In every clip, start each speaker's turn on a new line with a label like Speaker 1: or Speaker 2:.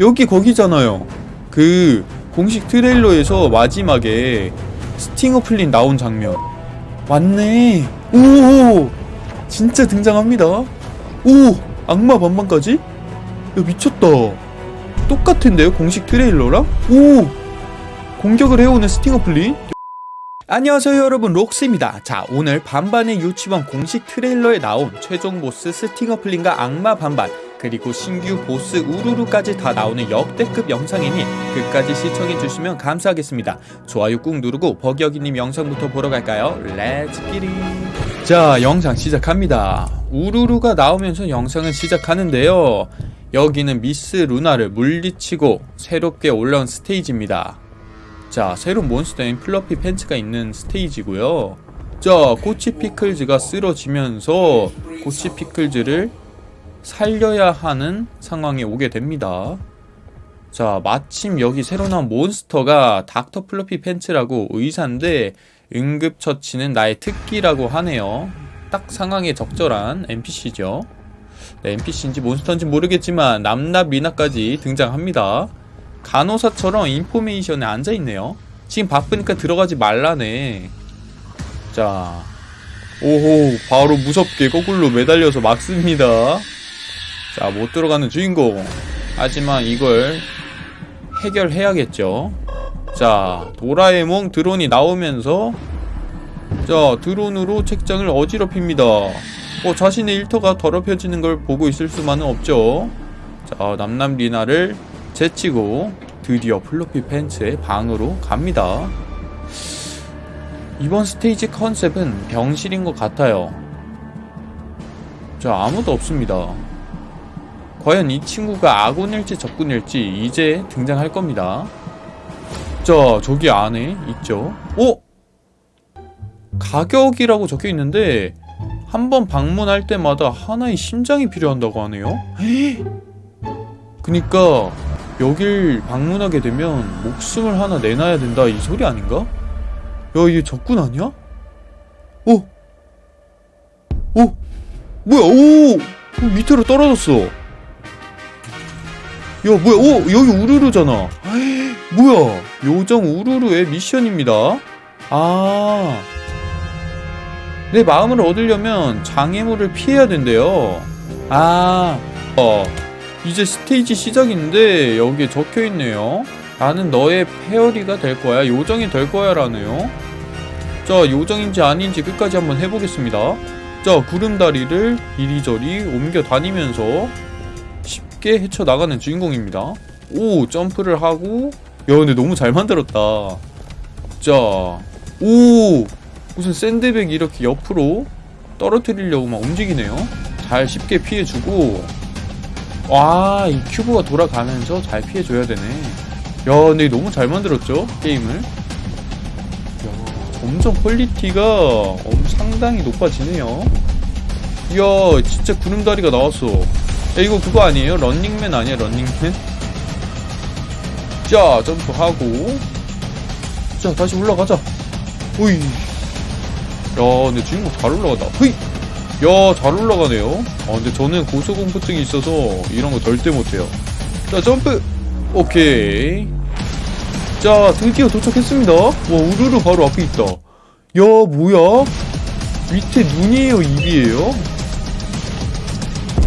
Speaker 1: 여기 거기잖아요. 그 공식 트레일러에서 마지막에 스팅어 플린 나온 장면. 맞네. 오! 진짜 등장합니다. 오! 악마 반반까지? 야 미쳤다. 똑같은데요 공식 트레일러랑? 오! 공격을 해오는 스팅어 플린? 안녕하세요 여러분. 록스입니다. 자 오늘 반반의 유치원 공식 트레일러에 나온 최종 보스 스팅어 플린과 악마 반반 그리고 신규 보스 우루루까지 다 나오는 역대급 영상이니 끝까지 시청해주시면 감사하겠습니다. 좋아요 꾹 누르고 버기어기님 영상부터 보러 갈까요? Let's get it 자 영상 시작합니다. 우루루가 나오면서 영상을 시작하는데요. 여기는 미스 루나를 물리치고 새롭게 올라온 스테이지입니다. 자 새로운 몬스터인 플러피 팬츠가 있는 스테이지고요. 자 코치 피클즈가 쓰러지면서 꼬치 피클즈를 살려야 하는 상황에 오게 됩니다. 자 마침 여기 새로 나온 몬스터가 닥터 플러피 팬츠라고 의사인데 응급처치는 나의 특기라고 하네요. 딱 상황에 적절한 NPC죠. 네, NPC인지 몬스터인지 모르겠지만 남납 미나까지 등장합니다. 간호사처럼 인포메이션에 앉아있네요. 지금 바쁘니까 들어가지 말라네. 자 오호 바로 무섭게 거꾸로 매달려서 막습니다 자 못 들어가는 주인공 하지만 이걸 해결해야겠죠 자 도라에몽 드론이 나오면서 자 드론으로 책장을 어지럽힙니다 어, 자신의 일터가 더럽혀지는 걸 보고 있을 수만은 없죠 자 남남 리나를 제치고 드디어 플로피 팬츠의 방으로 갑니다. 이번 스테이지 컨셉은 병실인 것 같아요. 자, 아무도 없습니다. 과연 이 친구가 아군일지 적군일지 이제 등장할 겁니다. 자, 저기 안에 있죠. 어? 가격이라고 적혀 있는데 한 번 방문할 때마다 하나의 심장이 필요한다고 하네요. 그니까 여길 방문하게 되면 목숨을 하나 내놔야 된다 이 소리 아닌가? 야 이게 적군 아니야? 오! 오! 뭐야 오! 오, 밑으로 떨어졌어 야 뭐야? 오! 여기 우르르잖아. 뭐야? 요정 우르르의 미션입니다. 아... 내 마음을 얻으려면 장애물을 피해야 된대요. 아... 어... 이제 스테이지 시작인데 여기에 적혀있네요. 나는 너의 페어리가 될 거야. 요정이 될 거야 라네요. 자 요정인지 아닌지 끝까지 한번 해보겠습니다. 자 구름다리를 이리저리 옮겨 다니면서 쉽게 헤쳐나가는 주인공입니다 오 점프를 하고 야 근데 너무 잘 만들었다 자오 무슨 샌드백 이렇게 옆으로 떨어뜨리려고 막 움직이네요 잘 쉽게 피해주고 와, 이 큐브가 돌아가면서 잘 피해줘야 되네. 야, 근데 너무 잘 만들었죠? 게임을. 야, 점점 퀄리티가 엄 상당히 높아지네요. 이야, 진짜 구름다리가 나왔어. 야, 이거 그거 아니에요? 런닝맨 아니야, 런닝맨? 자, 점프하고. 자, 다시 올라가자. 오이. 야, 근데 주인공 잘 올라간다. 흐이! 야, 잘 올라가네요. 아, 근데 저는 고소공포증이 있어서 이런 거 절대 못해요. 자, 점프! 오케이. 자, 드디어 도착했습니다. 와, 우르르 바로 앞에 있다. 야, 뭐야? 밑에 눈이에요, 입이에요?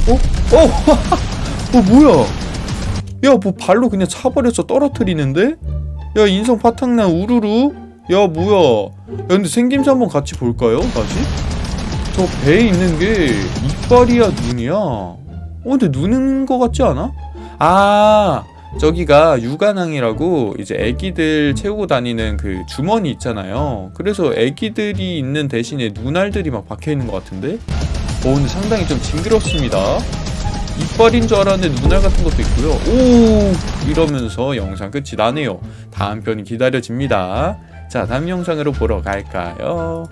Speaker 1: 어? 어? 어, 뭐야? 야, 뭐 발로 그냥 차버려서 떨어뜨리는데? 야, 인성 파탕난 우르르? 야, 뭐야? 야, 근데 생김새 한번 같이 볼까요? 다시? 저 배에 있는 게 이빨이야 눈이야 어 근데 눈인 거 같지 않아? 아 저기가 육아낭이라고 이제 애기들 채우고 다니는 그 주머니 있잖아요 그래서 애기들이 있는 대신에 눈알들이 막 박혀있는 것 같은데 어 근데 상당히 좀 징그럽습니다 이빨인 줄 알았는데 눈알 같은 것도 있고요 오 이러면서 영상 끝이 나네요 다음 편이 기다려집니다 자 다음 영상으로 보러 갈까요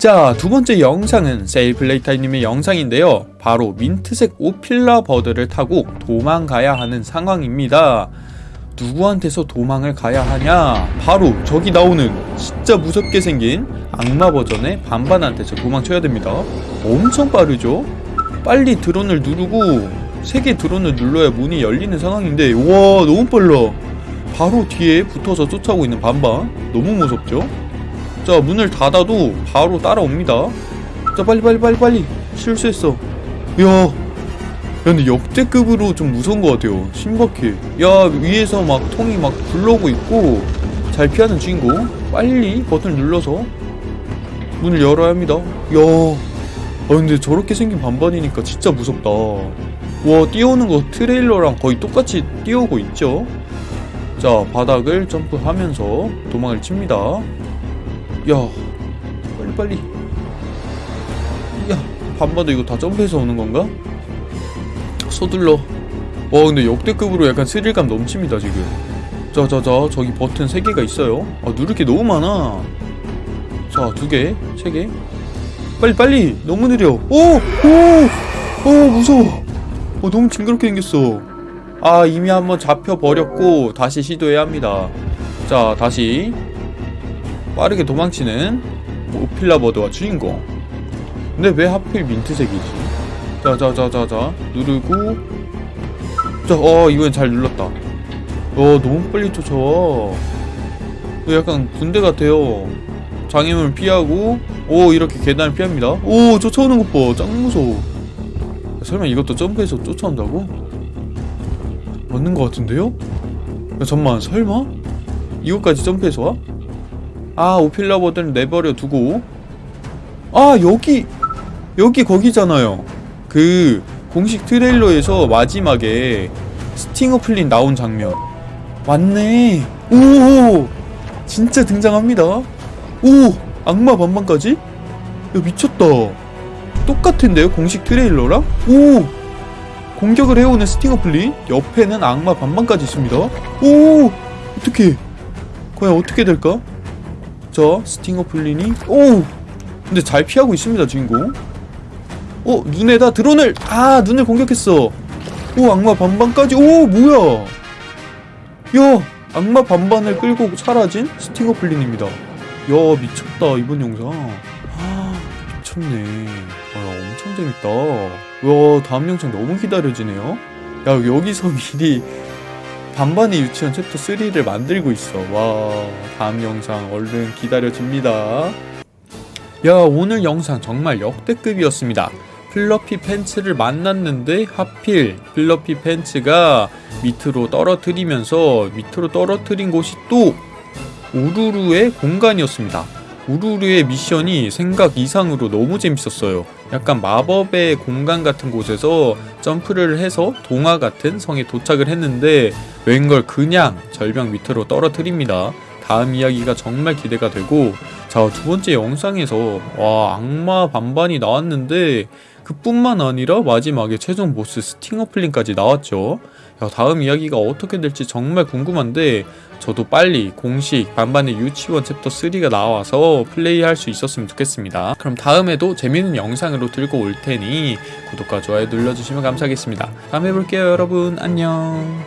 Speaker 1: 자, 두 번째 영상은 세일플레이타이님의 영상인데요. 바로 민트색 오필라 버드를 타고 도망가야 하는 상황입니다. 누구한테서 도망을 가야 하냐? 바로 저기 나오는 진짜 무섭게 생긴 악마 버전의 반반한테서 도망쳐야 됩니다. 엄청 빠르죠? 빨리 드론을 누르고 세개 드론을 눌러야 문이 열리는 상황인데 와 너무 빨라. 바로 뒤에 붙어서 쫓아오고 있는 반반. 너무 무섭죠? 자 문을 닫아도 바로 따라옵니다. 자 빨리 빨리 빨리 빨리. 실수했어. 이야 야 근데 역대급으로 좀 무서운 것 같아요. 신박해. 야 위에서 막 통이 막 굴러오고 있고 잘 피하는 주인공. 빨리 버튼 눌러서 문을 열어야 합니다. 야 아 근데 저렇게 생긴 반반이니까 진짜 무섭다. 와 뛰어오는 거 트레일러랑 거의 똑같이 뛰어오고 있죠? 자 바닥을 점프하면서 도망을 칩니다. 야 빨리 빨리. 야 반반도 이거 다 점프해서 오는 건가? 서둘러. 와 근데 역대급으로 약간 스릴감 넘칩니다 지금. 자자자 저기 버튼 3개가 있어요. 아 누를 게 너무 많아. 자 두개 세개 빨리 빨리. 너무 느려. 오오 오 무서워. 어 너무 징그럽게 생겼어. 아 이미 한번 잡혀버렸고 다시 시도해야 합니다. 자 다시. 빠르게 도망치는 오필라버드와 주인공. 근데 왜 하필 민트색이지? 자자자자자. 누르고. 자어 이번엔 잘 눌렀다. 어 너무 빨리 쫓아와. 이거 약간 군대 같아요. 장애물 피하고 오 이렇게 계단을 피합니다. 오 쫓아오는 것봐짱 무서워. 설마 이것도 점프해서 쫓아온다고? 맞는 것 같은데요? 야 잠만 설마? 이것까지 점프해서 와? 아 오필라버드는 내버려 두고. 아 여기 여기 거기잖아요. 그 공식 트레일러에서 마지막에 스팅어 플린 나온 장면. 맞네. 오 진짜 등장합니다. 오 악마 반반까지? 야 미쳤다. 똑같은데요 공식 트레일러랑? 오! 공격을 해오는 스팅어 플린? 옆에는 악마 반반까지 있습니다. 오! 어떻게 과연 어떻게 될까? 자 스팅어 플린이? 오! 근데 잘 피하고 있습니다 주인공. 어 눈에다 드론을! 아 눈을 공격했어. 오 악마 반반까지. 오 뭐야? 야 악마 반반을 끌고 사라진 스팅어 플린입니다 야 미쳤다 이번 영상. 아 미쳤네. 아 엄청 재밌다. 와 다음 영상 너무 기다려지네요. 야 여기서 미리 반반의 유치원 챕터 3를 만들고 있어. 와 다음 영상 얼른 기다려집니다. 야 오늘 영상 정말 역대급이었습니다. 플러피 팬츠를 만났는데 하필 플러피 팬츠가 밑으로 떨어뜨리면서 밑으로 떨어뜨린 곳이 또 우루루의 공간이었습니다. 우루루의 미션이 생각 이상으로 너무 재밌었어요. 약간 마법의 공간 같은 곳에서 점프를 해서 동화 같은 성에 도착을 했는데 웬걸 그냥 절벽 밑으로 떨어뜨립니다. 다음 이야기가 정말 기대가 되고 자 두 번째 영상에서 와 악마 반반이 나왔는데 그뿐만 아니라 마지막에 최종 보스 스팅어 플린까지 나왔죠 야, 다음 이야기가 어떻게 될지 정말 궁금한데 저도 빨리 공식 반반의 유치원 챕터 3가 나와서 플레이할 수 있었으면 좋겠습니다. 그럼 다음에도 재밌는 영상으로 들고 올 테니 구독과 좋아요 눌러주시면 감사하겠습니다. 다음에 볼게요 여러분. 안녕